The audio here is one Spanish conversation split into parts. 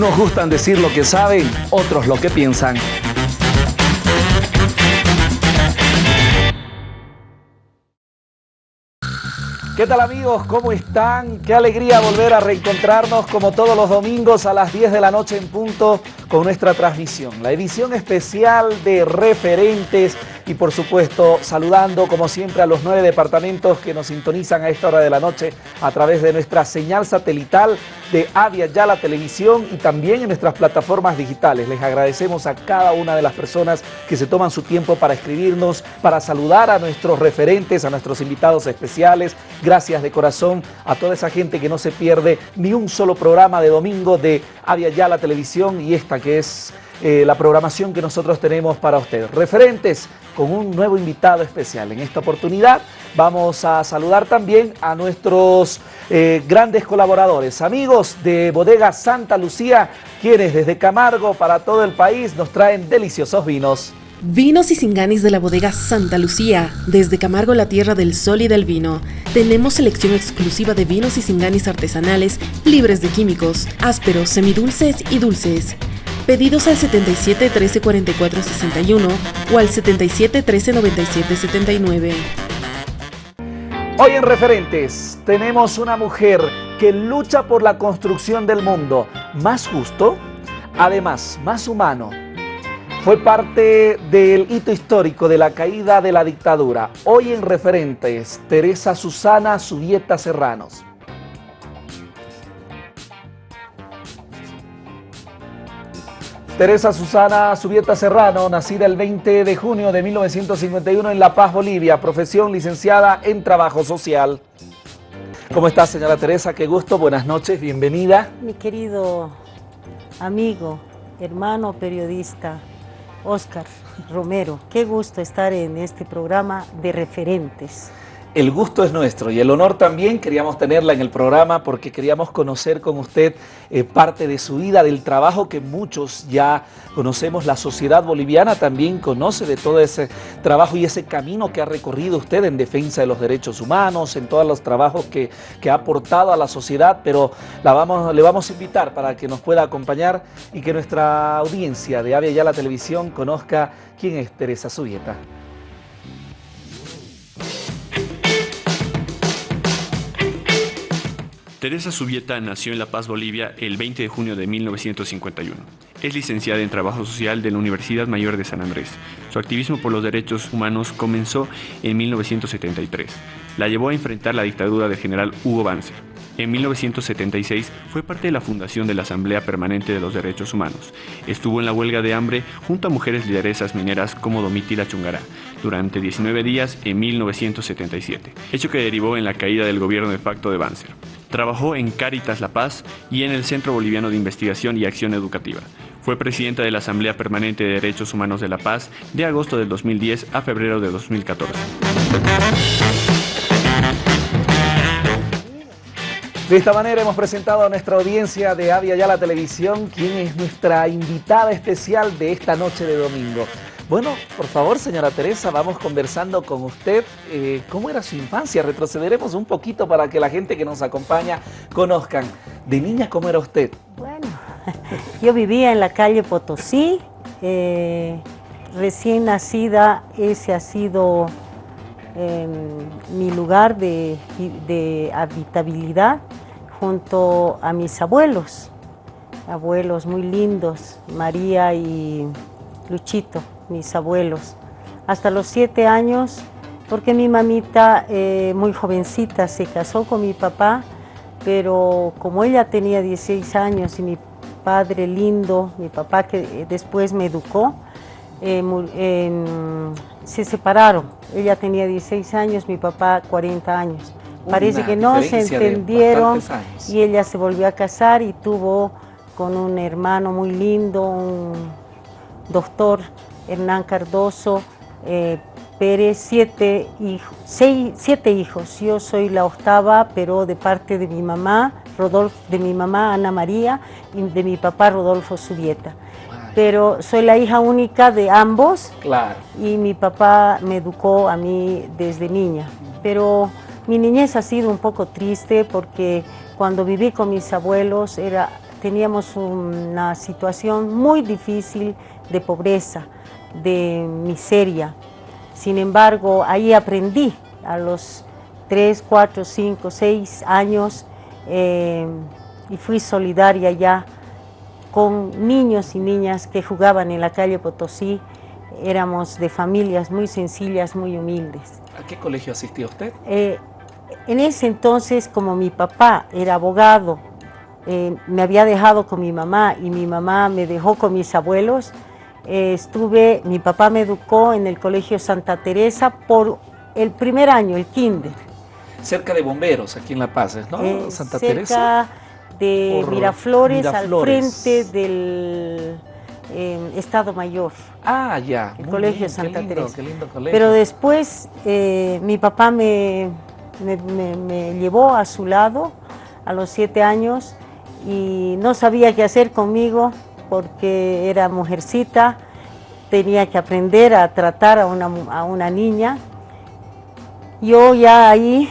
Unos gustan decir lo que saben, otros lo que piensan. ¿Qué tal amigos? ¿Cómo están? Qué alegría volver a reencontrarnos como todos los domingos a las 10 de la noche en punto con nuestra transmisión. La edición especial de referentes y por supuesto saludando como siempre a los nueve departamentos que nos sintonizan a esta hora de la noche a través de nuestra señal satelital de Avia Yala Televisión y también en nuestras plataformas digitales. Les agradecemos a cada una de las personas que se toman su tiempo para escribirnos, para saludar a nuestros referentes, a nuestros invitados especiales. Gracias de corazón a toda esa gente que no se pierde ni un solo programa de domingo de Avia Yala Televisión y esta que es eh, la programación que nosotros tenemos para ustedes. Referentes con un nuevo invitado especial. En esta oportunidad vamos a saludar también a nuestros eh, grandes colaboradores, amigos de Bodega Santa Lucía, quienes desde Camargo para todo el país nos traen deliciosos vinos. Vinos y Singanis de la bodega Santa Lucía, desde Camargo, la tierra del sol y del vino. Tenemos selección exclusiva de vinos y Singanis artesanales, libres de químicos, ásperos, semidulces y dulces. Pedidos al 77 13 44 61 o al 77 13 97 79. Hoy en Referentes tenemos una mujer que lucha por la construcción del mundo más justo, además más humano. Fue parte del hito histórico de la caída de la dictadura. Hoy en Referentes, Teresa Susana Subieta Serranos. Teresa Susana Subieta Serrano, nacida el 20 de junio de 1951 en La Paz, Bolivia, profesión licenciada en Trabajo Social. ¿Cómo está, señora Teresa? Qué gusto, buenas noches, bienvenida. Mi querido amigo, hermano periodista, Oscar Romero, qué gusto estar en este programa de referentes. El gusto es nuestro y el honor también queríamos tenerla en el programa porque queríamos conocer con usted eh, parte de su vida, del trabajo que muchos ya conocemos. La sociedad boliviana también conoce de todo ese trabajo y ese camino que ha recorrido usted en defensa de los derechos humanos, en todos los trabajos que, ha aportado a la sociedad, pero la vamos, le vamos a invitar para que nos pueda acompañar y que nuestra audiencia de Avia Ya la Televisión conozca quién es Teresa Subieta. Teresa Subieta nació en La Paz, Bolivia, el 20 de junio de 1951. Es licenciada en Trabajo Social de la Universidad Mayor de San Andrés. Su activismo por los derechos humanos comenzó en 1973. La llevó a enfrentar la dictadura del general Hugo Banzer. En 1976 fue parte de la fundación de la Asamblea Permanente de los Derechos Humanos. Estuvo en la huelga de hambre junto a mujeres lideresas mineras como Domitila Chungará durante 19 días en 1977, hecho que derivó en la caída del gobierno de facto de Banzer. Trabajó en Cáritas La Paz y en el Centro Boliviano de Investigación y Acción Educativa. Fue presidenta de la Asamblea Permanente de Derechos Humanos de La Paz de agosto del 2010 a febrero de 2014. De esta manera hemos presentado a nuestra audiencia de Avia Ya la Televisión, quien es nuestra invitada especial de esta noche de domingo. Bueno, por favor, señora Teresa, vamos conversando con usted. Eh, ¿Cómo era su infancia? Retrocederemos un poquito para que la gente que nos acompaña conozcan. De niña, ¿cómo era usted? Bueno, yo vivía en la calle Potosí. Eh, recién nacida, ese ha sido em, mi lugar de, de habitabilidad junto a mis abuelos. Abuelos muy lindos, María y Luchito mis abuelos, hasta los siete años, porque mi mamita eh, muy jovencita se casó con mi papá, pero como ella tenía 16 años y mi padre lindo, mi papá que después me educó, eh, se separaron. Ella tenía 16 años, mi papá 40 años. Parece que no se entendieron y ella se volvió a casar y tuvo con un hermano muy lindo, un doctor Hernán Cardoso eh, Pérez, siete, siete hijos. Yo soy la octava, pero de parte de mi mamá, Rodolfo, de mi mamá Ana María y de mi papá Rodolfo Subieta. Pero soy la hija única de ambos claro. y mi papá me educó a mí desde niña. Pero mi niñez ha sido un poco triste porque cuando viví con mis abuelos era teníamos una situación muy difícil de pobreza, de miseria. Sin embargo, ahí aprendí a los 3, 4, 5, 6 años eh, y fui solidaria ya con niños y niñas que jugaban en la calle Potosí. Éramos de familias muy sencillas, muy humildes. ¿A qué colegio asistió usted? Eh, en ese entonces, como mi papá era abogado, eh, me había dejado con mi mamá y mi mamá me dejó con mis abuelos, eh, estuve, mi papá me educó en el Colegio Santa Teresa por el primer año, el kinder. Cerca de Bomberos, aquí en La Paz, ¿no? Eh, Santa Teresa. De Miraflores, al frente del Estado Mayor. Ah, ya. El Colegio Santa Teresa. Pero después mi papá me, me, llevó a su lado a los siete años y no sabía qué hacer conmigo porque era mujercita, tenía que aprender a tratar a una, a una niña. Yo ya ahí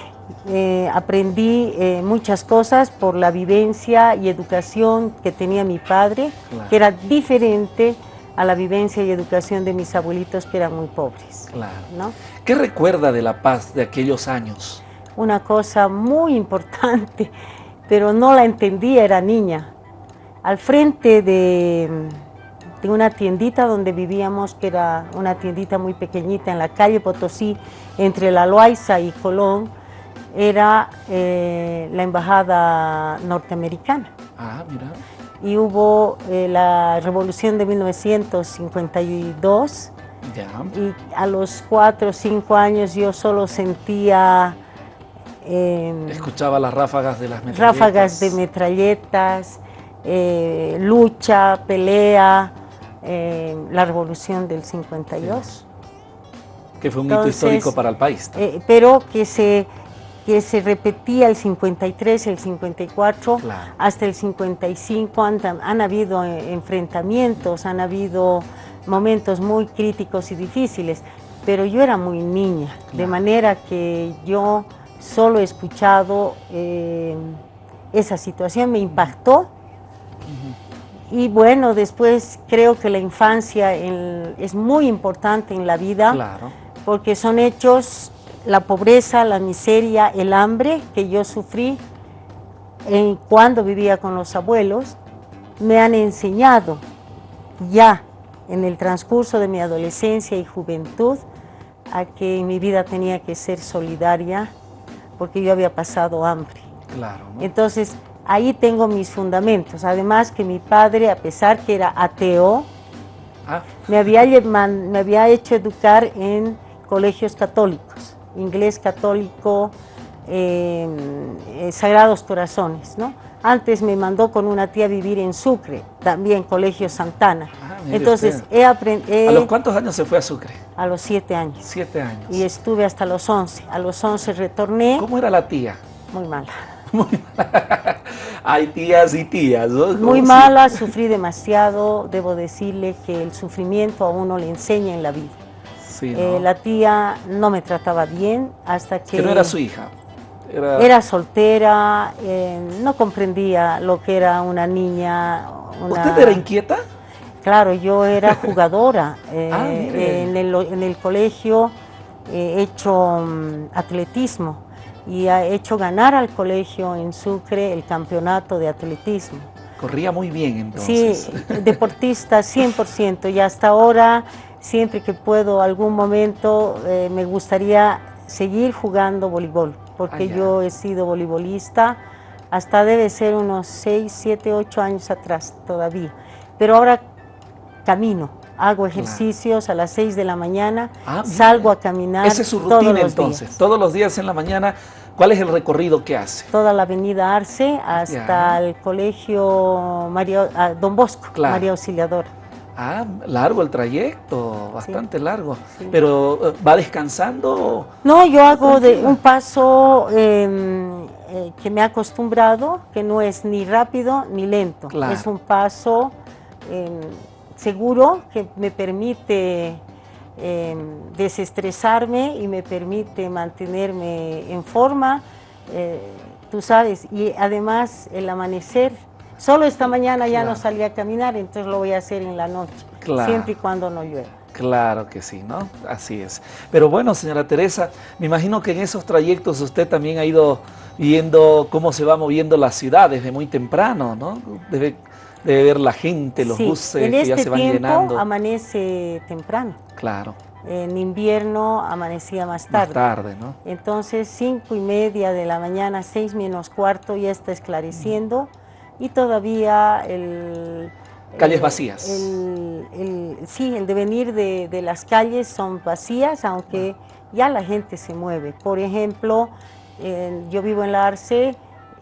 eh, aprendí eh, muchas cosas por la vivencia y educación que tenía mi padre, que era diferente a la vivencia y educación de mis abuelitos que eran muy pobres. Claro. ¿Qué recuerda de La Paz de aquellos años? una cosa muy importante, pero no la entendía, era niña. Al frente de, una tiendita donde vivíamos, que era una tiendita muy pequeñita en la calle Potosí, entre La Loaiza y Colón, era eh, la embajada norteamericana. Ah, mira. Y hubo eh, la revolución de 1952. Ya. Y a los cuatro o cinco años yo solo sentía Em, Escuchaba las ráfagas de las metralletas. Ráfagas de metralletas, eh, lucha, pelea, em, la revolución del 52. Que fue un hito histórico para el país. Pero que se, que se repetía el 53, el 54, hasta el 55 han, han habido eh, enfrentamientos, han habido momentos muy críticos y difíciles, pero yo era muy niña, de manera que yo solo he escuchado eh, esa situación, me impactó. Y bueno, después creo que la infancia es muy importante en la vida, porque son hechos, la pobreza, la miseria, el hambre que yo sufrí cuando vivía con los abuelos, me han enseñado ya en el transcurso de mi adolescencia y juventud a que mi vida tenía que ser solidaria, porque yo había pasado hambre. Claro. Entonces, ahí tengo mis fundamentos. Además que mi padre, a pesar que era ateo, ah. me, había, me había hecho educar en colegios católicos, inglés católico, eh, Sagrados Corazones, ¿no? Antes me mandó con una tía a vivir en Sucre, también Colegio Santana. Ah, Entonces, he aprendido... ¿A los cuántos años se fue a Sucre? A los siete años. Siete años. Y estuve hasta los once. A los once retorné. ¿Cómo era la tía? Muy mala. Muy mala. Hay tías y tías, ¿no? Muy mala, sufrí demasiado. Debo decirle que el sufrimiento a uno le enseña en la vida. Sí, eh, la tía no me trataba bien hasta que... Que no era su hija. Era, soltera, eh, no comprendía lo que era una niña. ¿Usted era inquieta? Claro, yo era jugadora. Eh, ah, en, el, colegio he hecho mm, atletismo y he hecho ganar al colegio en Sucre el campeonato de atletismo. Corría muy bien entonces. Sí, deportista 100% y hasta ahora, siempre que puedo, algún momento, eh, me gustaría seguir jugando voleibol porque ah, yo he sido voleibolista hasta debe ser unos 6, 7, 8 años atrás todavía. Pero ahora camino, hago ejercicios a las 6 de la mañana, ah, salgo a caminar Esa es su rutina entonces, todos los días en la mañana. ¿Cuál es el recorrido que hace? Toda la avenida Arce hasta el colegio María, ah, Don Bosco, María Auxiliadora. Ah, largo el trayecto, bastante largo. Pero eh, ¿va descansando? No, yo hago de un paso em, eh, que me he acostumbrado, que no es ni rápido ni lento. Es un paso em, seguro que me permite em, desestresarme y me permite mantenerme en forma, eh, tú sabes, y además el amanecer Solo esta mañana ya no salí a caminar, entonces lo voy a hacer en la noche, siempre y cuando no llueva. Claro que sí, ¿no? Así es. Pero bueno, señora Teresa, me imagino que en esos trayectos usted también ha ido viendo cómo se va moviendo la ciudad desde muy temprano, ¿no? Debe, ver la gente, los buses que ya este se van llenando. amanece temprano. Claro. En invierno amanecía más tarde. Más tarde, ¿no? Entonces, cinco y media de la mañana, seis menos cuarto, ya está esclareciendo y todavía el Calles vacías. sí, el devenir de, las calles son vacías, aunque ya la gente se mueve. Por ejemplo, yo vivo en la Arce,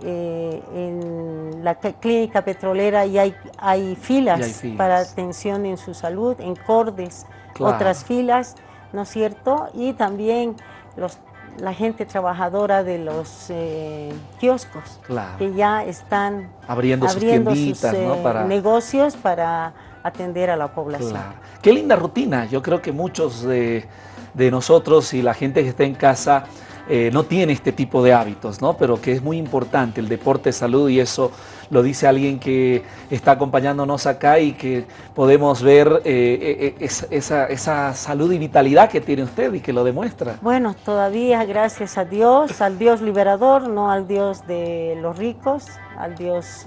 eh, en la clínica petrolera y hay, hay, filas para atención en su salud, en Cordes, otras filas, ¿no es cierto? Y también los la gente trabajadora de los eh, kioscos, que ya están abriendo, sus, eh, negocios para atender a la población. Qué linda rutina, yo creo que muchos de, de nosotros y la gente que está en casa eh, no tiene este tipo de hábitos, ¿no? pero que es muy importante el deporte salud y eso lo dice alguien que está acompañándonos acá y que podemos ver eh, eh, esa, esa, salud y vitalidad que tiene usted y que lo demuestra. Bueno, todavía gracias a Dios, al Dios liberador, no al Dios de los ricos, al Dios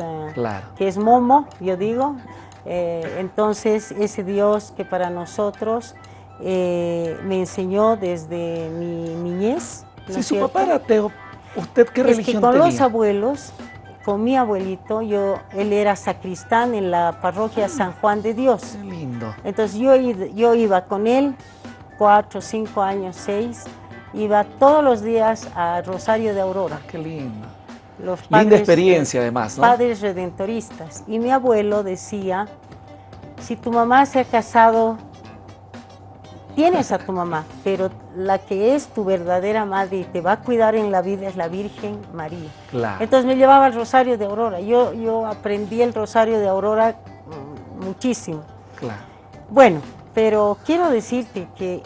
que es Momo, yo digo. entonces, ese Dios que para nosotros me enseñó desde mi niñez, si su papá era ateo, ¿usted qué religión es que con los abuelos, con mi abuelito, yo, él era sacristán en la parroquia San Juan de Dios. Qué lindo. Entonces yo, yo iba con él, cuatro, cinco años, seis, iba todos los días a Rosario de Aurora. Qué lindo. Los Linda experiencia además, ¿no? Padres redentoristas. Y mi abuelo decía, si tu mamá se ha casado tienes a tu mamá, pero la que es tu verdadera madre y te va a cuidar en la vida es la Virgen María. Entonces me llevaba al Rosario de Aurora. Yo, yo aprendí el Rosario de Aurora mm, muchísimo. Claro. Bueno, pero quiero decirte que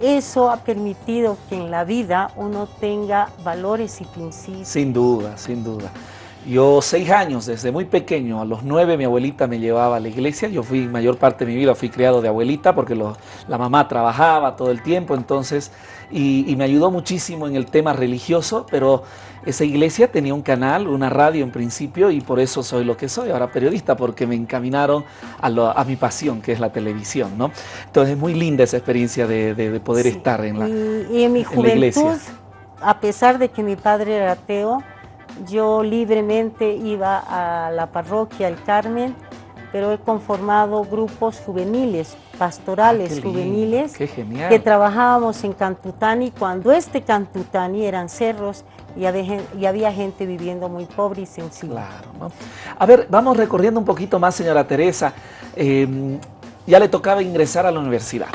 eso ha permitido que en la vida uno tenga valores y principios. Sin duda, sin duda. Yo seis años, desde muy pequeño, a los nueve mi abuelita me llevaba a la iglesia. Yo fui, mayor parte de mi vida fui criado de abuelita porque la mamá trabajaba todo el tiempo, entonces, y, me ayudó muchísimo en el tema religioso, pero esa iglesia tenía un canal, una radio en principio, y por eso soy lo que soy, ahora periodista, porque me encaminaron a, mi pasión, que es la televisión, ¿no? Entonces es muy linda esa experiencia de, poder estar en la, y, en mi juventud, a pesar de que mi padre era ateo, yo libremente iba a la parroquia El Carmen, pero he conformado grupos juveniles, pastorales ah, juveniles, que trabajábamos en Cantutani, cuando este Cantutani eran cerros y había, gente viviendo muy pobre y sencilla. Claro, A ver, vamos recorriendo un poquito más, señora Teresa. Em, ya le tocaba ingresar a la universidad.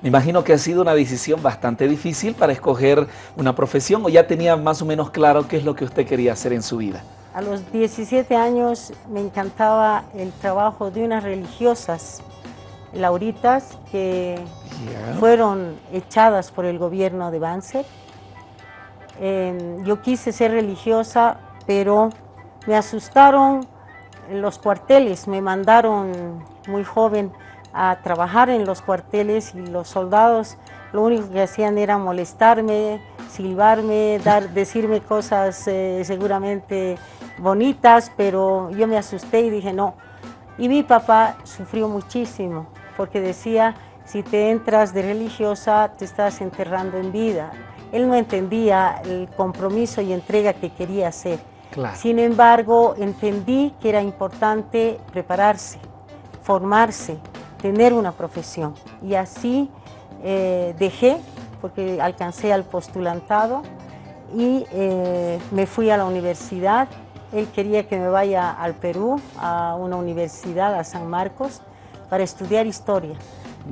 Me imagino que ha sido una decisión bastante difícil para escoger una profesión o ya tenía más o menos claro qué es lo que usted quería hacer en su vida. A los 17 años me encantaba el trabajo de unas religiosas lauritas que fueron echadas por el gobierno de Banzer. Em, yo quise ser religiosa, pero me asustaron los cuarteles, me mandaron muy joven a trabajar en los cuarteles y los soldados lo único que hacían era molestarme, silbarme, dar, decirme cosas eh, seguramente bonitas, pero yo me asusté y dije no. Y mi papá sufrió muchísimo porque decía, si te entras de religiosa te estás enterrando en vida. Él no entendía el compromiso y entrega que quería hacer. Sin embargo, entendí que era importante prepararse, formarse, tener una profesión. Y así eh, dejé, porque alcancé al postulantado y eh, me fui a la universidad. Él quería que me vaya al Perú, a una universidad, a San Marcos, para estudiar historia.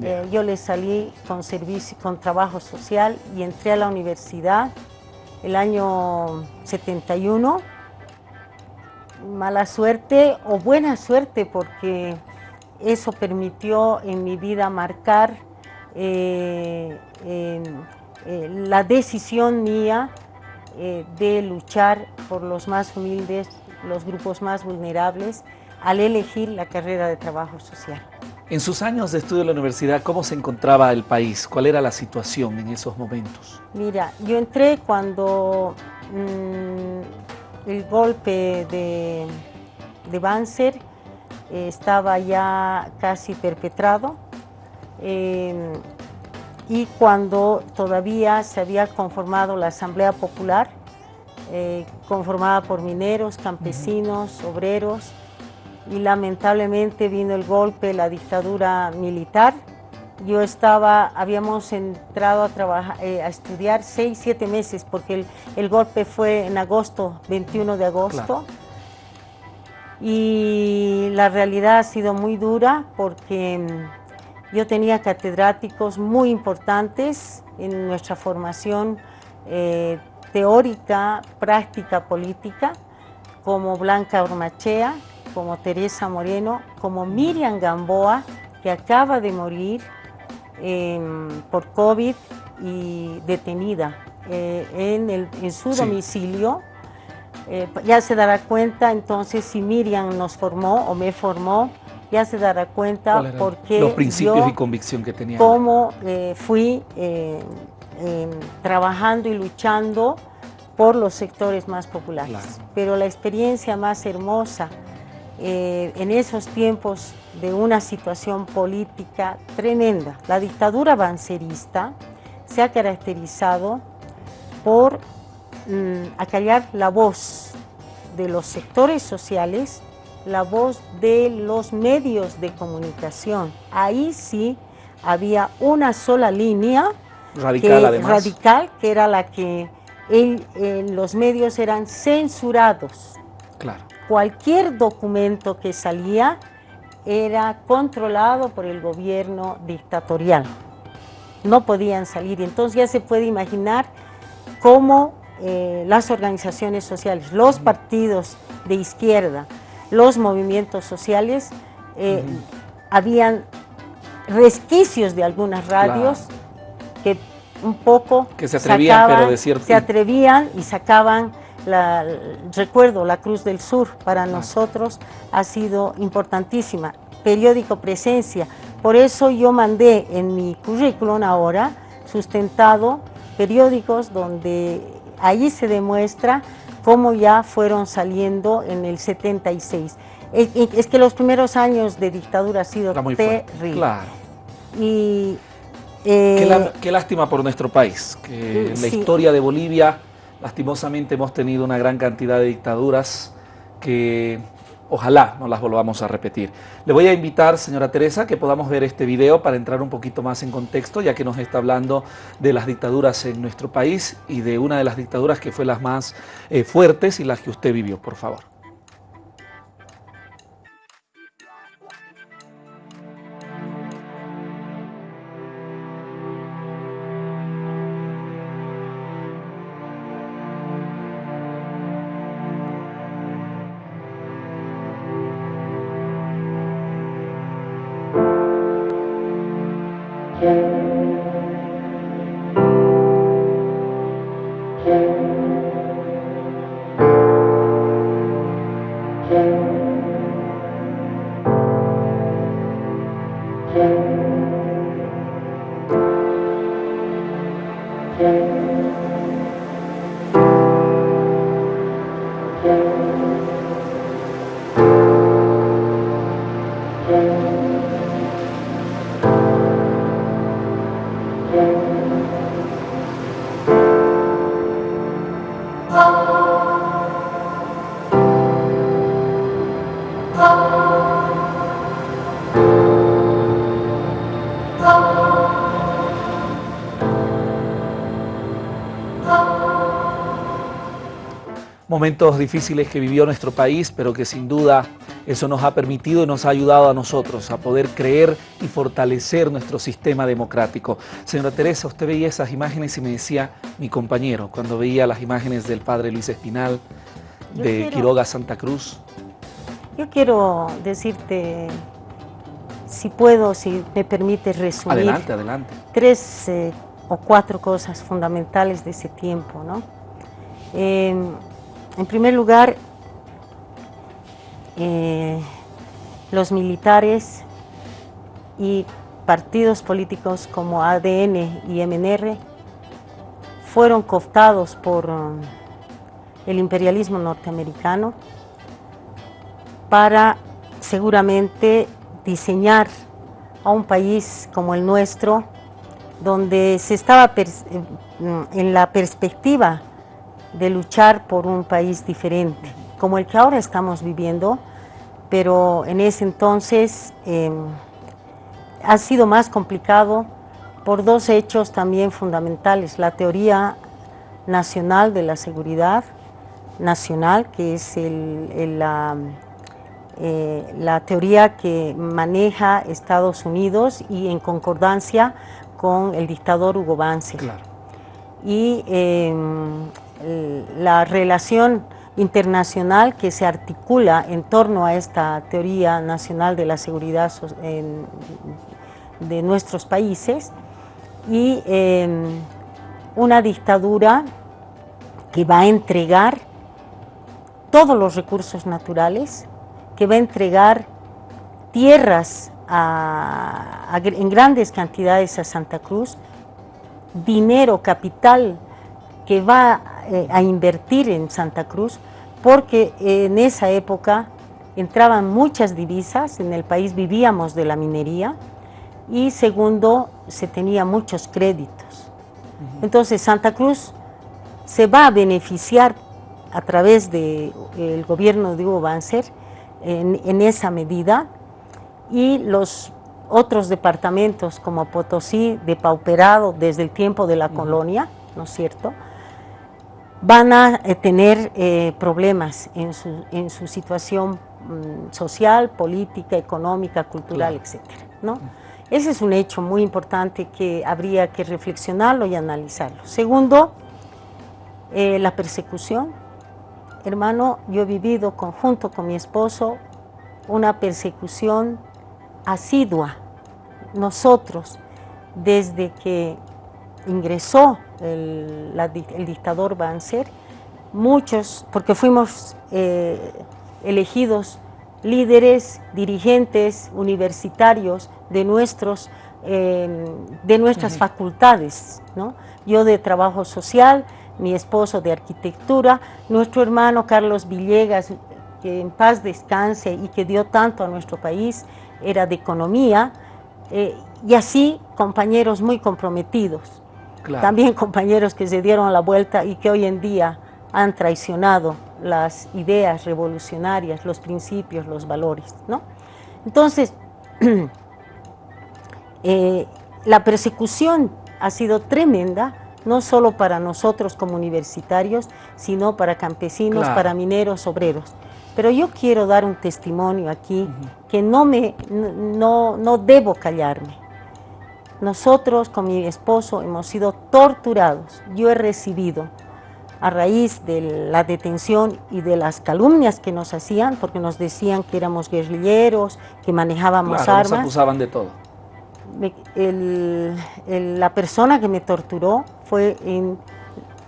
Eh, yo le salí con, servicio, con trabajo social y entré a la universidad el año 71. Mala suerte o buena suerte porque eso permitió en mi vida marcar eh, eh, la decisión mía eh, de luchar por los más humildes los grupos más vulnerables, al elegir la carrera de trabajo social. En sus años de estudio en la universidad, ¿cómo se encontraba el país? ¿Cuál era la situación en esos momentos? Mira, yo entré cuando mm, el golpe de, de Banzer eh, estaba ya casi perpetrado em, y cuando todavía se había conformado la Asamblea Popular, eh, conformada por mineros, campesinos, obreros, y lamentablemente vino el golpe, la dictadura militar. Yo estaba, habíamos entrado a, trabajar, eh, a estudiar seis, siete meses porque el, golpe fue en agosto, 21 de agosto. Y la realidad ha sido muy dura porque mm, yo tenía catedráticos muy importantes en nuestra formación eh, teórica, práctica política, como Blanca Ormachea, como Teresa Moreno, como Miriam Gamboa, que acaba de morir em, por COVID y detenida eh, en, su domicilio. Eh, ya se dará cuenta entonces si Miriam nos formó o me formó, ya se dará cuenta porque los principios y convicción que tenía. Cómo eh, fui em, trabajando y luchando por los sectores más populares. Pero la experiencia más hermosa eh, en esos tiempos de una situación política tremenda. La dictadura bancerista se ha caracterizado por acallar la voz de los sectores sociales, la voz de los medios de comunicación. Ahí sí había una sola línea radical, que, radical, que era la que los medios eran censurados. Claro cualquier documento que salía era controlado por el gobierno dictatorial. No podían salir. Entonces ya se puede imaginar cómo eh, las organizaciones sociales, los partidos de izquierda, los movimientos sociales, eh, habían resquicios de algunas radios que un poco que se atrevían, pero de cierto... se atrevían y sacaban recuerdo, la Cruz del Sur para nosotros ha sido importantísima. Periódico Presencia, por eso yo mandé en mi currículum ahora, sustentado, periódicos donde allí se demuestra cómo ya fueron saliendo en el 76. Es, que los primeros años de dictadura ha sido terrible. Claro. Y, qué, eh, lástima por nuestro país, que la historia de Bolivia Lastimosamente hemos tenido una gran cantidad de dictaduras que ojalá no las volvamos a repetir. Le voy a invitar, señora Teresa, que podamos ver este video para entrar un poquito más en contexto, ya que nos está hablando de las dictaduras en nuestro país y de una de las dictaduras que fue las más eh, fuertes y las que usted vivió, por favor. Thank you. Momentos difíciles que vivió nuestro país, pero que sin duda eso nos ha permitido y nos ha ayudado a nosotros a poder creer y fortalecer nuestro sistema democrático. Señora Teresa, usted veía esas imágenes y me decía mi compañero, cuando veía las imágenes del padre Luis Espinal, de Quiroga Santa Cruz. Yo quiero decirte, si puedo, si me permite resumir. Adelante, adelante. Tres eh, o cuatro cosas fundamentales de ese tiempo, ¿no? Eh, en primer lugar, eh, los militares y partidos políticos como ADN y MNR fueron cooptados por um, el imperialismo norteamericano para seguramente diseñar a un país como el nuestro, donde se estaba eh, en la perspectiva de luchar por un país diferente, como el que ahora estamos viviendo, pero en ese entonces em, ha sido más complicado por dos hechos también fundamentales. La teoría nacional de la seguridad nacional, que es la, eh, la, teoría que maneja Estados Unidos y en concordancia con el dictador Hugo Banzer. Y la relación internacional que se articula en torno a esta teoría nacional de la seguridad de nuestros países y una dictadura que va a entregar todos los recursos naturales, que va a entregar tierras en grandes cantidades a Santa Cruz, dinero, capital que va eh, a invertir en Santa Cruz, porque en esa época entraban muchas divisas, en el país vivíamos de la minería, y segundo, se tenía muchos créditos. Entonces Santa Cruz se va a beneficiar a través del gobierno de Hugo Banzer en, en, esa medida y los otros departamentos como Potosí, depauperado desde el tiempo de la colonia, ¿no es cierto?, van a eh, tener eh, problemas en su, en su situación mm, social, política, económica, cultural, etc. ¿no? Ese es un hecho muy importante que habría que reflexionarlo y analizarlo. Segundo, eh, la persecución. Hermano, yo he vivido conjunto con mi esposo una persecución asidua. Nosotros, desde que ingresó el, dictador Banzer, muchos, porque fuimos eh, elegidos líderes, dirigentes universitarios de, nuestros, em, de nuestras facultades, ¿no? yo de trabajo social, mi esposo de arquitectura, nuestro hermano Carlos Villegas, que en paz descanse y que dio tanto a nuestro país, era de economía, eh, y así compañeros muy comprometidos. También compañeros que se dieron la vuelta y que hoy en día han traicionado las ideas revolucionarias, los principios, los valores. ¿no? Entonces, eh, la persecución ha sido tremenda, no solo para nosotros como universitarios, sino para campesinos, para mineros, obreros. Pero yo quiero dar un testimonio aquí que no, me, no, no debo callarme. Nosotros con mi esposo hemos sido torturados. Yo he recibido a raíz de la detención y de las calumnias que nos hacían, porque nos decían que éramos guerrilleros, que manejábamos claro, armas. Nos acusaban de todo. la persona que me torturó fue en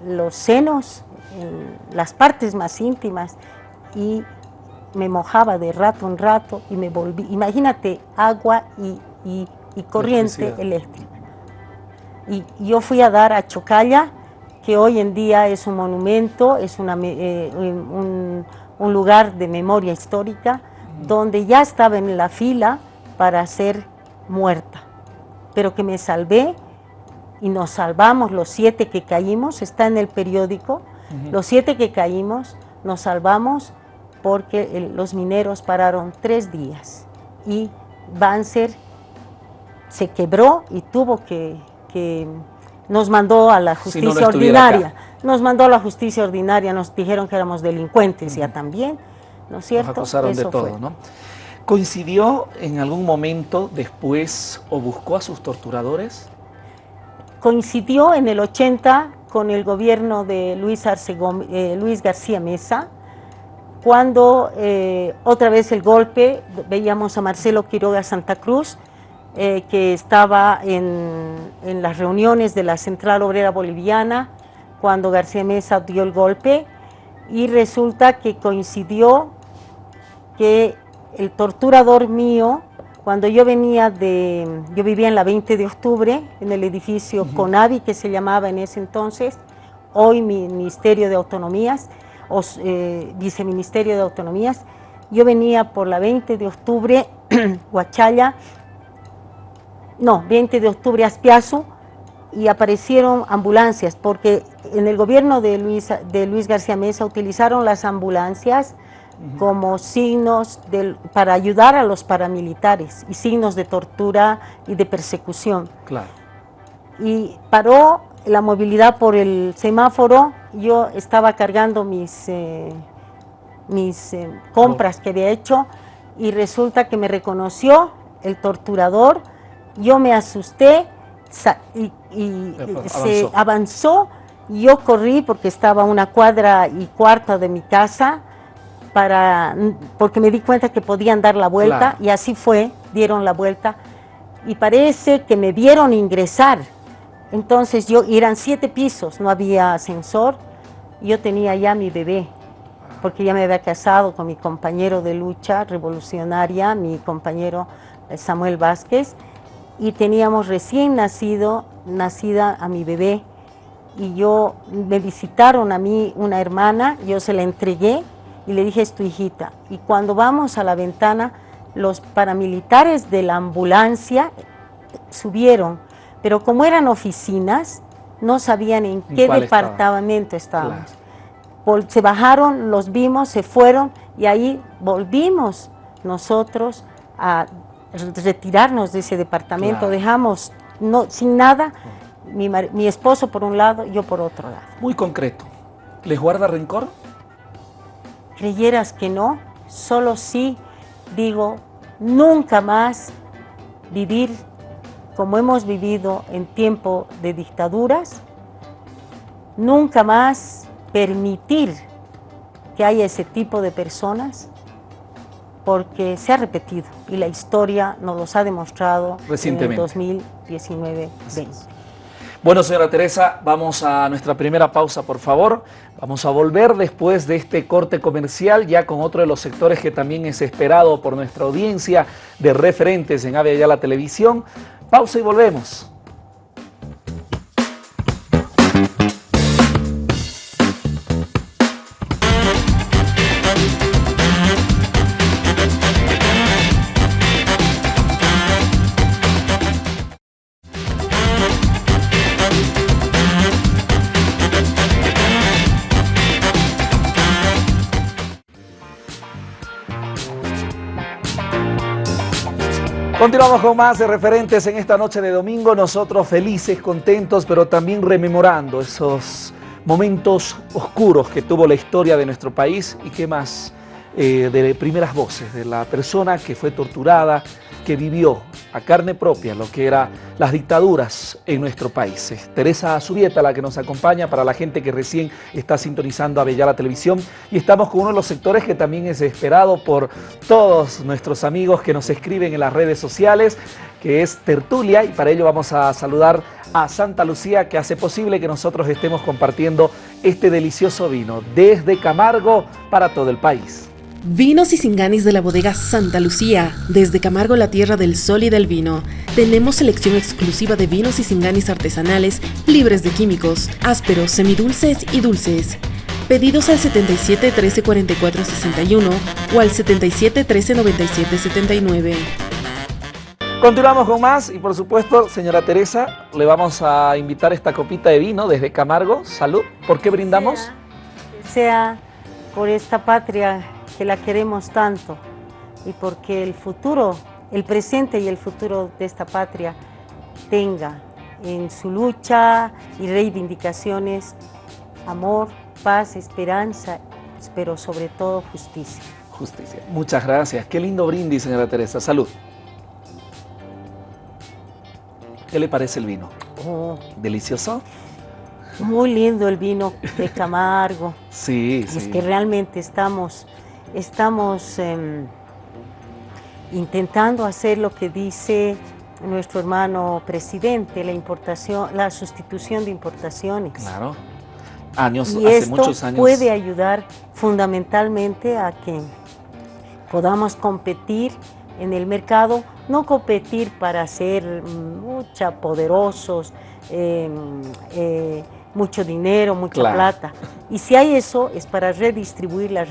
los senos, en las partes más íntimas, y me mojaba de rato en rato y me volví, imagínate, agua y y corriente eléctrica. Y yo fui a dar a Chocalla, que hoy en día es un monumento, es una, eh, un, un, lugar de memoria histórica, donde ya estaba en la fila para ser muerta, pero que me salvé y nos salvamos. Los siete que caímos, está en el periódico, los siete que caímos nos salvamos porque los mineros pararon tres días y Banzer se quebró y tuvo que, nos mandó a la justicia ordinaria. Nos mandó a la justicia ordinaria, nos dijeron que éramos delincuentes ya también, ¿no es cierto? Nos acusaron de todo, ¿no? ¿Coincidió en algún momento después o buscó a sus torturadores? Coincidió en el 80 con el gobierno de Luis, eh, Luis García Mesa, cuando eh, otra vez el golpe, veíamos a Marcelo Quiroga Santa Cruz, eh, que estaba en, las reuniones de la Central Obrera Boliviana cuando García Mesa dio el golpe y resulta que coincidió que el torturador mío, cuando yo venía de, yo vivía en la 20 de octubre, en el edificio CONAVI, que se llamaba en ese entonces, hoy Ministerio de Autonomías, o eh, Viceministerio de Autonomías, yo venía por la 20 de octubre, Huachalla, no, 20 de octubre, Aspiazu, y aparecieron ambulancias, porque en el gobierno de Luis, de Luis García Mesa utilizaron las ambulancias como signos para ayudar a los paramilitares y signos de tortura y de persecución. Claro. Y paró la movilidad por el semáforo, yo estaba cargando mis, eh, mis eh, compras que había hecho y resulta que me reconoció el torturador, yo me asusté y, se avanzó, yo corrí porque estaba a una cuadra y cuarta de mi casa, para, porque me di cuenta que podían dar la vuelta y así fue, dieron la vuelta. Y parece que me vieron ingresar. Entonces yo, eran siete pisos, no había ascensor, yo tenía ya mi bebé, porque ya me había casado con mi compañero de lucha revolucionaria, mi compañero eh, Samuel Vázquez, y teníamos recién nacido, nacida a mi bebé, y yo, me visitaron a mí una hermana, yo se la entregué, y le dije, es tu hijita. Y cuando vamos a la ventana, los paramilitares de la ambulancia subieron, pero como eran oficinas, no sabían en qué departamento estábamos. Se bajaron, los vimos, se fueron y ahí volvimos nosotros a retirarnos de ese departamento, dejamos no, sin nada, mi, mi esposo por un lado, yo por otro lado. Muy concreto, ¿les guarda rencor? creyeras que no, solo sí digo, nunca más vivir como hemos vivido en tiempo de dictaduras, nunca más permitir que haya ese tipo de personas, porque se ha repetido y la historia nos los ha demostrado en el 2019-20. Bueno, señora Teresa, vamos a nuestra primera pausa, por favor. Vamos a volver después de este corte comercial, ya con otro de los sectores que también es esperado por nuestra audiencia de referentes en Avia la Televisión. Pausa y volvemos. Continuamos con más de referentes en esta noche de domingo, nosotros felices, contentos, pero también rememorando esos momentos oscuros que tuvo la historia de nuestro país y que más eh, de primeras voces, de la persona que fue torturada, que vivió a carne propia lo que eran las dictaduras en nuestro país. Es Teresa Azubieta la que nos acompaña para la gente que recién está sintonizando a Bella Televisión y estamos con uno de los sectores que también es esperado por todos nuestros amigos que nos escriben en las redes sociales, que es Tertulia y para ello vamos a saludar a Santa Lucía que hace posible que nosotros estemos compartiendo este delicioso vino desde Camargo para todo el país. Vinos y singanis de la bodega Santa Lucía, desde Camargo la tierra del sol y del vino. Tenemos selección exclusiva de vinos y singanis artesanales, libres de químicos, ásperos, semidulces y dulces. Pedidos al 77 13 44 61 o al 77 13 97 79. Continuamos con más y por supuesto, señora Teresa, le vamos a invitar esta copita de vino desde Camargo. Salud. ¿Por qué brindamos? sea, sea por esta patria que la queremos tanto y porque el futuro, el presente y el futuro de esta patria tenga en su lucha y reivindicaciones amor, paz, esperanza, pero sobre todo justicia. Justicia. Muchas gracias. Qué lindo brindis, señora Teresa. Salud. ¿Qué le parece el vino? Oh. ¿Delicioso? Muy lindo el vino de Camargo. sí, sí. Es que realmente estamos estamos em, intentando hacer lo que dice nuestro hermano presidente, la importación, la sustitución de importaciones. Claro. Años, y hace esto muchos años. puede ayudar fundamentalmente a que podamos competir en el mercado, no competir para ser mucha poderosos, em, eh, mucho dinero, mucha plata. Y si hay eso, es para redistribuir la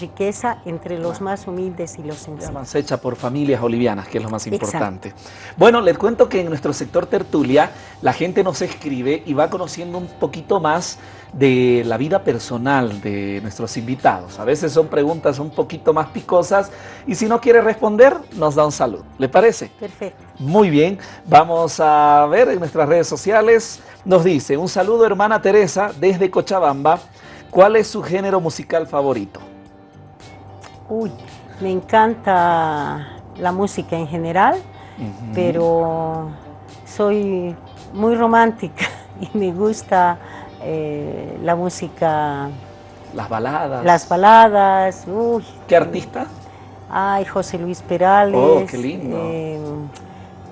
riqueza entre los más humildes y los sencillos. Hecha por familias bolivianas, que es lo más importante. Bueno, les cuento que en nuestro sector tertulia, la gente nos escribe y va conociendo un poquito más de la vida personal de nuestros invitados. A veces son preguntas un poquito más picosas y si no quiere responder, nos da un saludo. ¿Le parece? Perfecto. Muy bien, vamos a ver en nuestras redes sociales. Nos dice, un saludo hermana Teresa desde Cochabamba. ¿Cuál es su género musical favorito? Uy, me encanta la música en general, pero soy muy romántica y me gusta eh, la música... Las baladas. Las baladas. Uy, ¿Qué artista? Ay, José Luis Perales. Oh, qué lindo. Eh,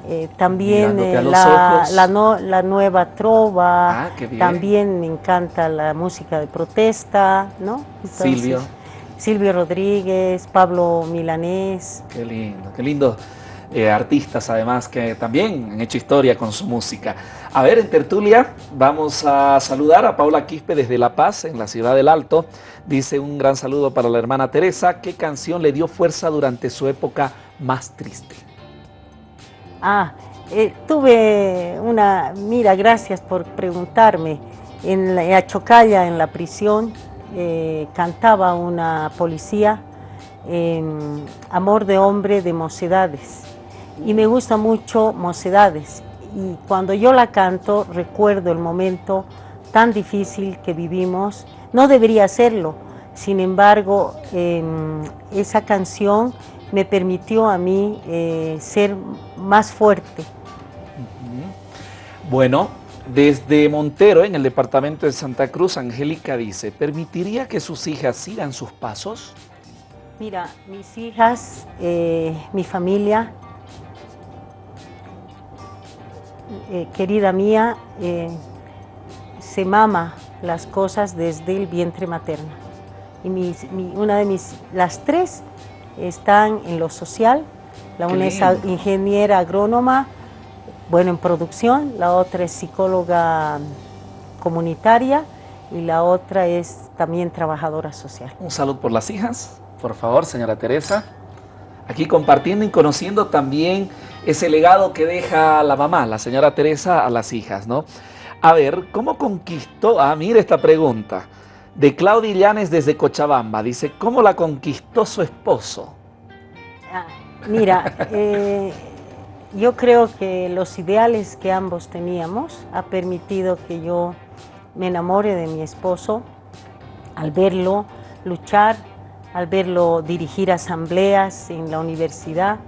eh, también la, la, nueva trova. Ah, qué bien. También me encanta la música de protesta, ¿no? Silvio. Silvio Rodríguez, Pablo Milanés. Qué lindo, qué lindo. Artistas además que también han hecho historia con su música. A ver, en tertulia vamos a saludar a Paula Quispe desde La Paz, en la ciudad del Alto. Dice un gran saludo para la hermana Teresa. ¿Qué canción le dio fuerza durante su época más triste? Ah, eh, tuve una... Mira, gracias por preguntarme. En Achocalla, en la prisión, eh, cantaba una policía, Amor de Hombre de Mocedades. Y me gusta mucho Mocedades y cuando yo la canto recuerdo el momento tan difícil que vivimos. No debería hacerlo, sin embargo, em, esa canción me permitió a mí eh, ser más fuerte. Bueno, desde Montero, en el departamento de Santa Cruz, Angélica dice, ¿permitiría que sus hijas sigan sus pasos? Mira, mis hijas, eh, mi familia, Eh, querida mía, eh, se mama las cosas desde el vientre materno. Y una de mis, las tres están en lo social, la una es ingeniera agrónoma, bueno, en producción, la otra es psicóloga comunitaria y la otra es también trabajadora social. Un saludo por las hijas, por favor, señora Teresa. Aquí compartiendo y conociendo también ese legado que deja la mamá, la señora Teresa, a las hijas, ¿no? A ver, ¿cómo conquistó? Ah, mire esta pregunta. De Claudia Llanes desde Cochabamba. Dice, ¿cómo la conquistó su esposo? Ah, mira, eh, yo creo que los ideales que ambos teníamos ha permitido que yo me enamore de mi esposo al verlo luchar, al verlo dirigir asambleas en la universidad,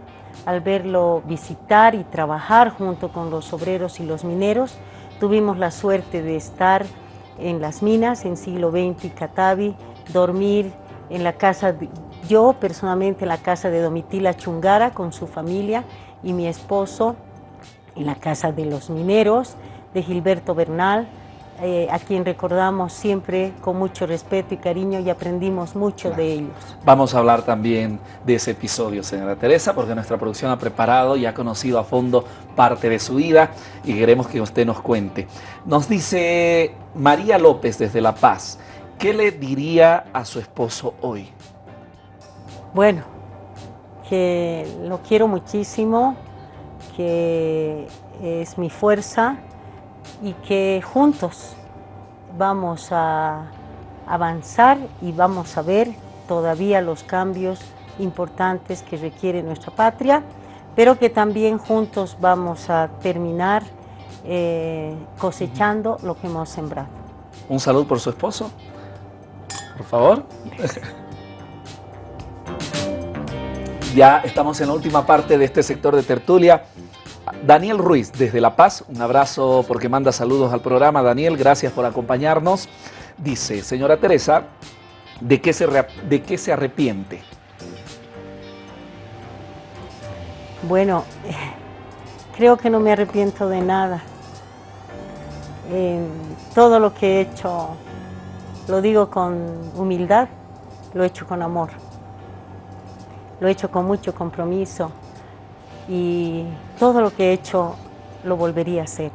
al verlo visitar y trabajar junto con los obreros y los mineros. Tuvimos la suerte de estar en las minas en siglo XX Catavi, dormir en la casa, yo personalmente en la casa de Domitila Chungara con su familia y mi esposo en la casa de los mineros, de Gilberto Bernal, eh, a quien recordamos siempre con mucho respeto y cariño y aprendimos mucho de ellos. Vamos a hablar también de ese episodio, señora Teresa, porque nuestra producción ha preparado y ha conocido a fondo parte de su vida y queremos que usted nos cuente. Nos dice María López desde La Paz, ¿qué le diría a su esposo hoy? Bueno, que lo quiero muchísimo, que es mi fuerza, y que juntos vamos a avanzar y vamos a ver todavía los cambios importantes que requiere nuestra patria, pero que también juntos vamos a terminar eh, cosechando lo que hemos sembrado. Un saludo por su esposo, por favor. ya estamos en la última parte de este sector de tertulia. Daniel Ruiz, desde La Paz, un abrazo porque manda saludos al programa. Daniel, gracias por acompañarnos. Dice, señora Teresa, ¿de qué se, de qué se arrepiente? Bueno, creo que no me arrepiento de nada. todo lo que he hecho, lo digo con humildad, lo he hecho con amor. lo he hecho con mucho compromiso y todo lo que he hecho lo volvería a hacer.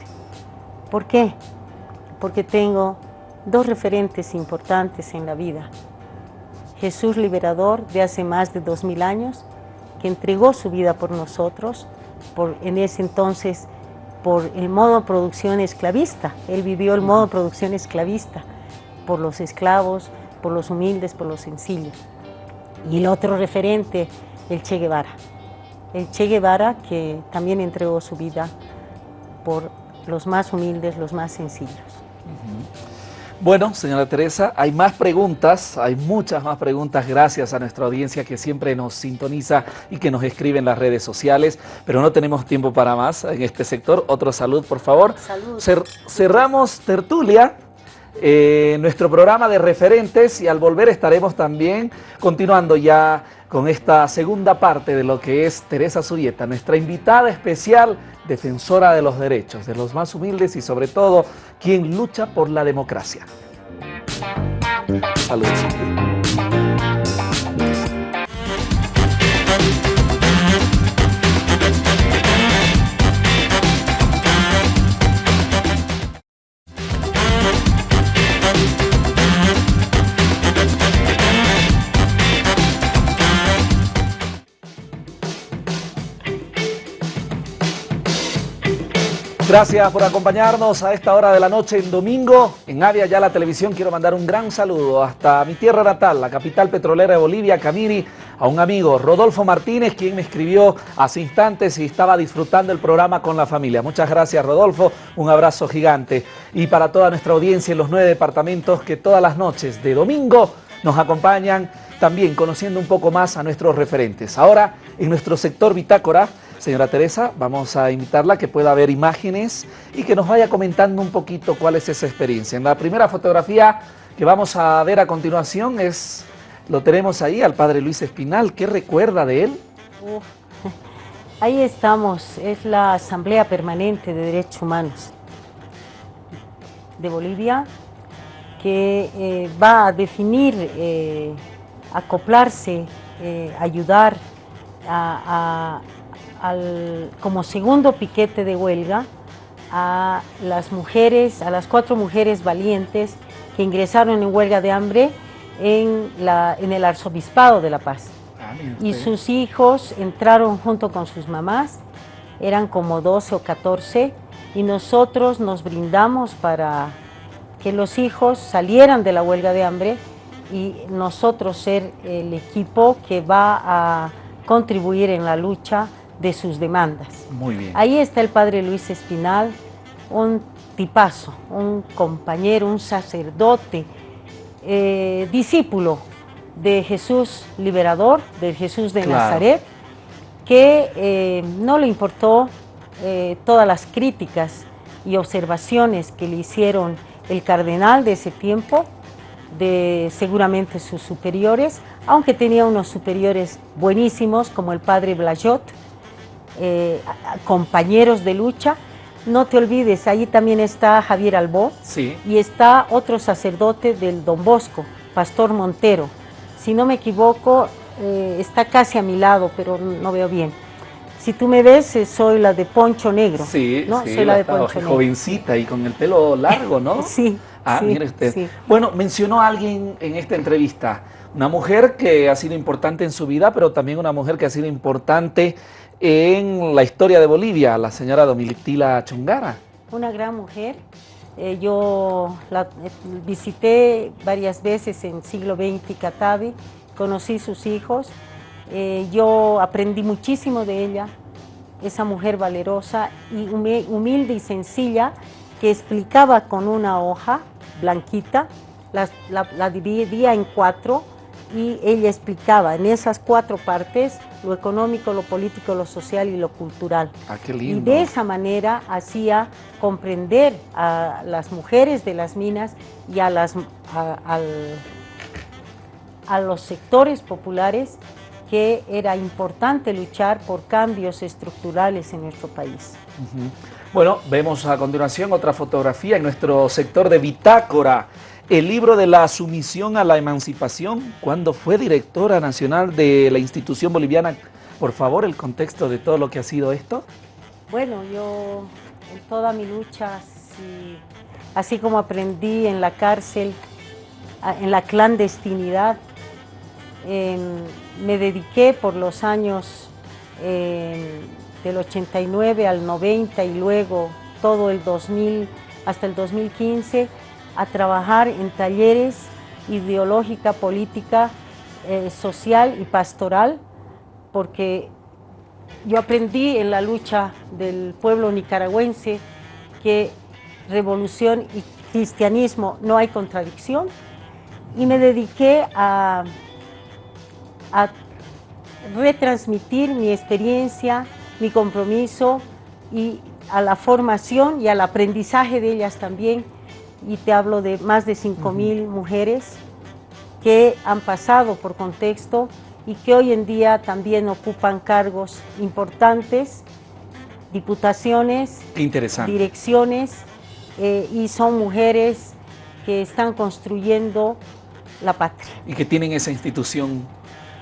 ¿Por qué? Porque tengo dos referentes importantes en la vida. Jesús liberador de hace más de dos mil años, que entregó su vida por nosotros, en ese entonces por el modo producción esclavista. Él vivió el modo producción esclavista, por los esclavos, por los humildes, por los sencillos. Y el otro referente, el Che Guevara. El Che Guevara que también entregó su vida por los más humildes, los más sencillos. Bueno, señora Teresa, hay más preguntas, hay muchas más preguntas gracias a nuestra audiencia que siempre nos sintoniza y que nos escribe en las redes sociales, pero no tenemos tiempo para más en este sector. Otro salud, por favor. Salud. cerramos tertulia, eh, nuestro programa de referentes y al volver estaremos también continuando ya con esta segunda parte de lo que es Teresa Zurieta, nuestra invitada especial, defensora de los derechos, de los más humildes y sobre todo quien lucha por la democracia. Saludos. Gracias por acompañarnos a esta hora de la noche en domingo. En Avia ya la televisión quiero mandar un gran saludo hasta mi tierra natal, la capital petrolera de Bolivia, Camiri, a un amigo, Rodolfo Martínez, quien me escribió hace instantes y estaba disfrutando el programa con la familia. Muchas gracias, Rodolfo. Un abrazo gigante. Y para toda nuestra audiencia en los nueve departamentos que todas las noches de domingo nos acompañan, también conociendo un poco más a nuestros referentes. Ahora, en nuestro sector Bitácora, Señora Teresa, vamos a invitarla a que pueda ver imágenes y que nos vaya comentando un poquito cuál es esa experiencia. En la primera fotografía que vamos a ver a continuación es, lo tenemos ahí, al padre Luis Espinal. ¿Qué recuerda de él? Ahí estamos, es la Asamblea Permanente de Derechos Humanos de Bolivia, que eh, va a definir, eh, acoplarse, eh, ayudar a como segundo piquete de huelga a las mujeres, a las cuatro mujeres valientes que ingresaron en huelga de hambre en, la, en el Arzobispado de La Paz. Ah, y sus hijos entraron junto con sus mamás, eran como 12 o 14, y nosotros nos brindamos para que los hijos salieran de la huelga de hambre y nosotros ser el equipo que va a contribuir en la lucha de sus demandas. Muy bien. Ahí está el padre Luis Espinal, un tipazo, un compañero, un sacerdote, eh, discípulo de Jesús liberador, de Jesús de Nazaret, que eh, no le importó eh, todas las críticas y observaciones que le hicieron el cardenal de ese tiempo, de seguramente sus superiores, aunque tenía unos superiores buenísimos como el padre Blajot, eh, compañeros de lucha. No te olvides, ahí también está Javier Albó sí. y está otro sacerdote del Don Bosco, Pastor Montero. Si no me equivoco, eh, está casi a mi lado, pero no veo bien. Si tú me ves, eh, soy la de Poncho Negro. Sí, ¿no? soy la de Poncho Jovencita y con el pelo largo, ¿no? sí. Ah, mire usted. Bueno, mencionó a alguien en esta entrevista, una mujer que ha sido importante en su vida, pero también una mujer que ha sido importante en la historia de Bolivia, la señora Domitila Chongara. Una gran mujer. Eh, yo la eh, visité varias veces en siglo XX Catavi, conocí sus hijos, eh, yo aprendí muchísimo de ella, esa mujer valerosa y humilde y sencilla que explicaba con una hoja blanquita, la dividía en cuatro y ella explicaba en esas cuatro partes lo económico, lo político, lo social y lo cultural. Ah, qué lindo. Y de esa manera hacía comprender a las mujeres de las minas y a, las, a, los sectores populares que era importante luchar por cambios estructurales en nuestro país. Bueno, vemos a continuación otra fotografía en nuestro sector de bitácora el libro de la sumisión a la emancipación, cuando fue directora nacional de la institución boliviana. Por favor, el contexto de todo lo que ha sido esto. Bueno, yo en toda mi lucha, así como aprendí en la cárcel, en la clandestinidad, me dediqué por los años del 89 al 90 y luego todo el 2000 hasta el 2015 a trabajar en talleres ideológica, política, eh, social y pastoral, porque yo aprendí en la lucha del pueblo nicaragüense que revolución y cristianismo no hay contradicción y me dediqué a, a retransmitir mi experiencia, mi compromiso y a la formación y al aprendizaje de ellas también. Y te hablo de más de 5 mil mujeres que han pasado por contexto y que hoy en día también ocupan cargos importantes, diputaciones, direcciones, eh, y son mujeres que están construyendo la patria. Y que tienen esa institución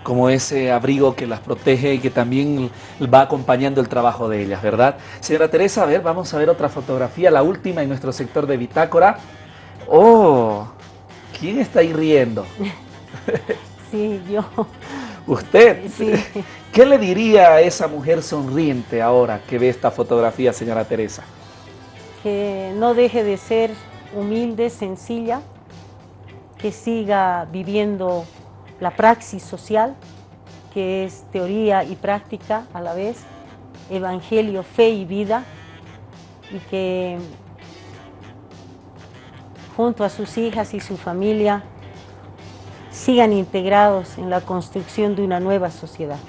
como ese abrigo que las protege y que también va acompañando el trabajo de ellas, ¿verdad? Señora Teresa, a ver, vamos a ver otra fotografía, la última en nuestro sector de bitácora. ¡Oh! ¿Quién está ahí riendo? Sí, yo. ¿Usted? Sí. ¿Qué le diría a esa mujer sonriente ahora que ve esta fotografía, señora Teresa? Que no deje de ser humilde, sencilla, que siga viviendo la praxis social, que es teoría y práctica a la vez, evangelio, fe y vida, y que junto a sus hijas y su familia sigan integrados en la construcción de una nueva sociedad.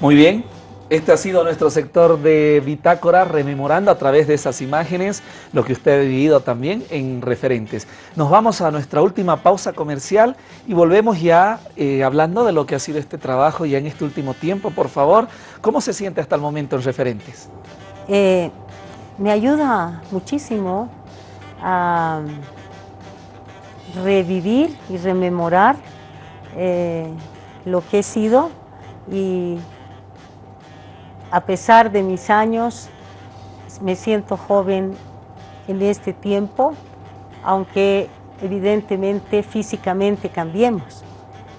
Muy bien, este ha sido nuestro sector de Bitácora, rememorando a través de esas imágenes lo que usted ha vivido también en referentes. Nos vamos a nuestra última pausa comercial y volvemos ya eh, hablando de lo que ha sido este trabajo ya en este último tiempo. Por favor, ¿cómo se siente hasta el momento en referentes? Eh, me ayuda muchísimo a revivir y rememorar eh, lo que he sido y a pesar de mis años, me siento joven en este tiempo, aunque evidentemente físicamente cambiemos.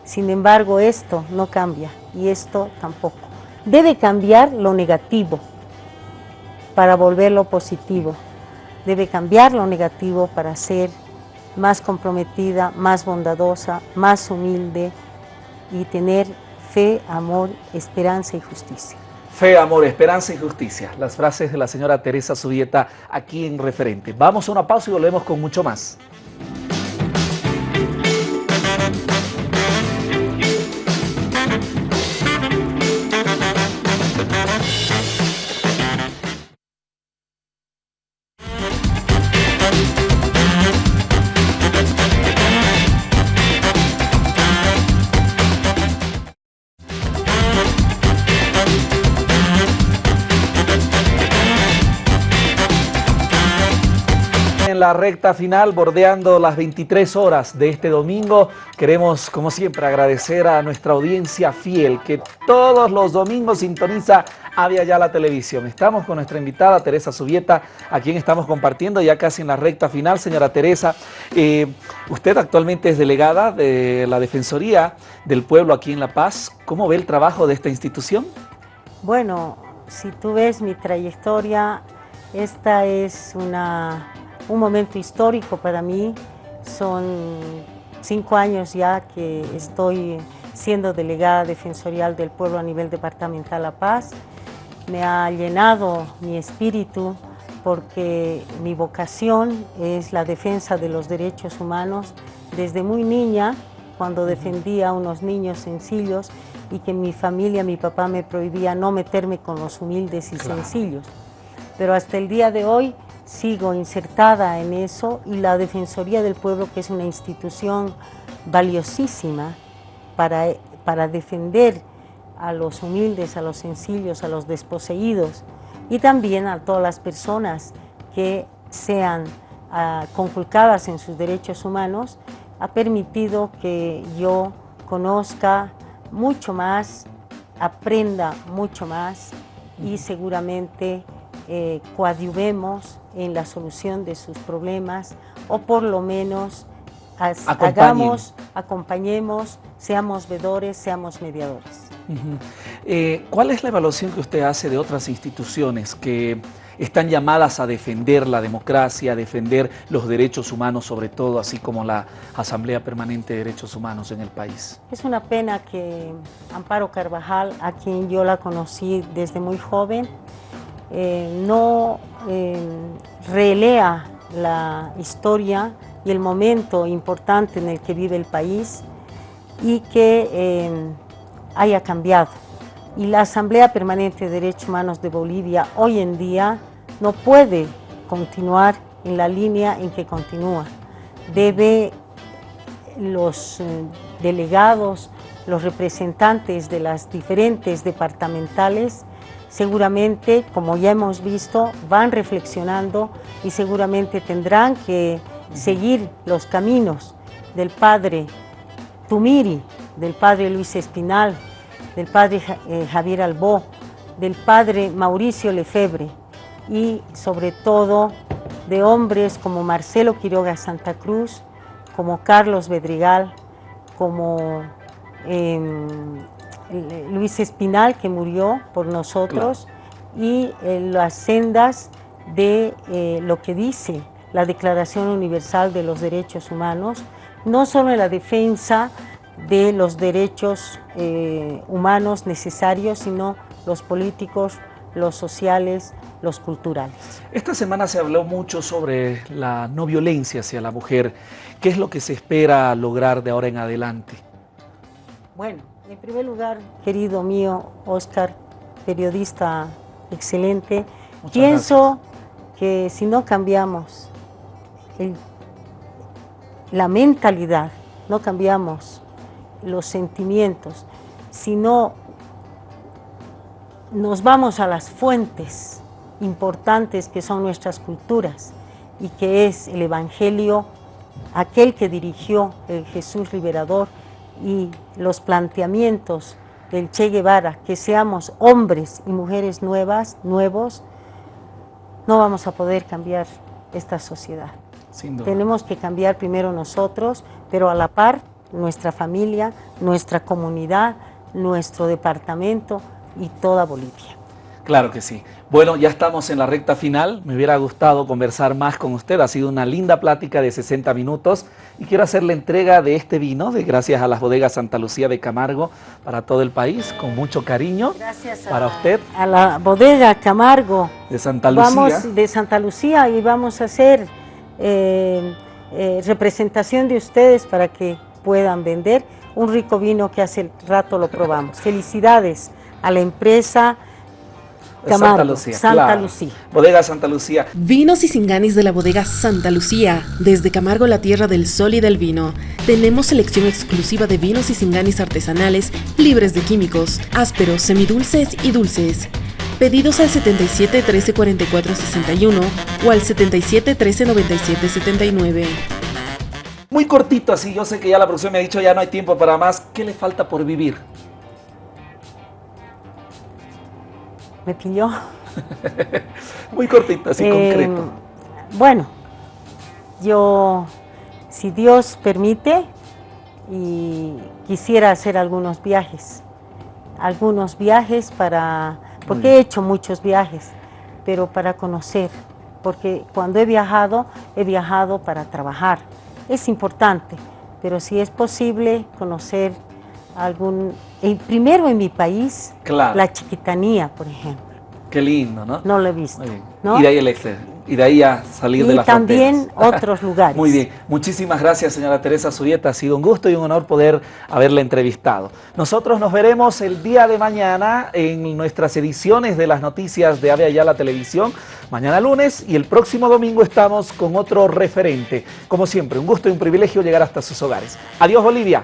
Sin embargo, esto no cambia y esto tampoco. Debe cambiar lo negativo para volverlo positivo. Debe cambiar lo negativo para ser más comprometida, más bondadosa, más humilde y tener fe, amor, esperanza y justicia. Fe, amor, esperanza y justicia. Las frases de la señora Teresa Subieta aquí en Referente. Vamos a una pausa y volvemos con mucho más. La recta final, bordeando las 23 horas de este domingo. Queremos, como siempre, agradecer a nuestra audiencia fiel que todos los domingos sintoniza Avia Ya la televisión. Estamos con nuestra invitada Teresa Subieta, a quien estamos compartiendo ya casi en la recta final. Señora Teresa, eh, usted actualmente es delegada de la Defensoría del Pueblo aquí en La Paz. ¿Cómo ve el trabajo de esta institución? Bueno, si tú ves mi trayectoria, esta es una un momento histórico para mí. Son cinco años ya que estoy siendo delegada defensorial del pueblo a nivel departamental La Paz. Me ha llenado mi espíritu porque mi vocación es la defensa de los derechos humanos. Desde muy niña, cuando defendía a unos niños sencillos y que mi familia, mi papá me prohibía no meterme con los humildes y sencillos. Pero hasta el día de hoy sigo insertada en eso y la Defensoría del Pueblo, que es una institución valiosísima para, para defender a los humildes, a los sencillos, a los desposeídos y también a todas las personas que sean conculcadas en sus derechos humanos, ha permitido que yo conozca mucho más, aprenda mucho más y seguramente eh, coadyuvemos en la solución de sus problemas o por lo menos hagamos, acompañemos, seamos vedores, seamos mediadores. Eh, ¿Cuál es la evaluación que usted hace de otras instituciones que están llamadas a defender la democracia, a defender los derechos humanos, sobre todo, así como la Asamblea Permanente de Derechos Humanos en el país? Es una pena que Amparo Carvajal, a quien yo la conocí desde muy joven, eh, no eh, relea la historia y el momento importante en el que vive el país y que eh, haya cambiado. Y la Asamblea Permanente de Derechos Humanos de Bolivia hoy en día no puede continuar en la línea en que continúa. Debe los delegados, los representantes de las diferentes departamentales seguramente, como ya hemos visto, van reflexionando y seguramente tendrán que seguir los caminos del padre Tumiri, del padre Luis Espinal, del padre eh, Javier Albó, del padre Mauricio Lefebre y sobre todo de hombres como Marcelo Quiroga Santa Cruz, como Carlos Bedrigal, como em, Luis Espinal, que murió por nosotros, y eh, las sendas de eh, lo que dice la Declaración Universal de los Derechos Humanos, no solo en la defensa de los derechos eh, humanos necesarios, sino los políticos, los sociales, los culturales. Esta semana se habló mucho sobre la no violencia hacia la mujer. ¿Qué es lo que se espera lograr de ahora en adelante? Bueno, en primer lugar, querido mío, Oscar, periodista excelente, pienso que si no cambiamos la mentalidad, no cambiamos los sentimientos, si no nos vamos a las fuentes importantes que son nuestras culturas y que es el Evangelio, aquel que dirigió el Jesús liberador, y los planteamientos del Che Guevara, que seamos hombres y mujeres nuevas, nuevos, no vamos a poder cambiar esta sociedad. Tenemos que cambiar primero nosotros, pero a la par nuestra familia, nuestra comunidad, nuestro departamento y toda Bolivia. Claro que sí. Bueno, ya estamos en la recta final. Me hubiera gustado conversar más con usted. Ha sido una linda plática de 60 minutos. Y quiero hacer la entrega de este vino, de gracias a las bodegas Santa Lucía de Camargo, para todo el país, con mucho cariño. Gracias para usted. A la bodega Camargo. De Santa Lucía. Vamos de Santa Lucía y vamos a hacer eh, eh, representación de ustedes para que puedan vender un rico vino que hace rato lo probamos. Felicidades a la empresa Santa Lucía. Santa Lucía. Bodega Santa Lucía. Vinos y singanis de la bodega Santa Lucía. Desde Camargo, la tierra del sol y del vino. Tenemos selección exclusiva de vinos y singanis artesanales, libres de químicos, ásperos, semidulces y dulces. Pedidos al 77 13 44 61 o al 77 13 97 79. Muy cortito así, yo sé que ya la producción me ha dicho ya no hay tiempo para más. ¿Qué le falta por vivir? Me pilló. Muy cortito, así concreto. Em, bueno, yo, si Dios permite, y quisiera hacer algunos viajes, algunos viajes para, porque he hecho muchos viajes, pero para conocer, porque cuando he viajado, he viajado para trabajar. Es importante, pero si es posible conocer algún, primero en mi país, la chiquitanía, por ejemplo. Qué lindo, ¿no? No lo he visto. Y de ahí el exceso. Y de ahí a salir de la también otros lugares. Muy bien. Muchísimas gracias, señora Teresa Zurieta. Ha sido un gusto y un honor poder haberla entrevistado. Nosotros nos veremos el día de mañana en nuestras ediciones de las noticias de Ave la Televisión. Mañana lunes y el próximo domingo estamos con otro referente. Como siempre, un gusto y un privilegio llegar hasta sus hogares. Adiós, Bolivia.